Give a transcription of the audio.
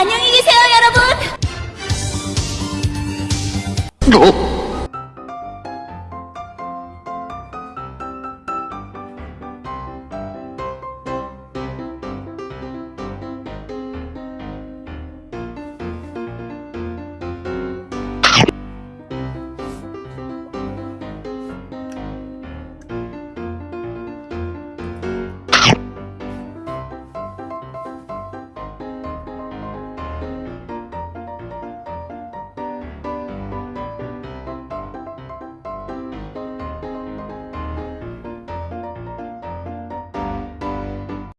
안녕히 계세요 여러분 어?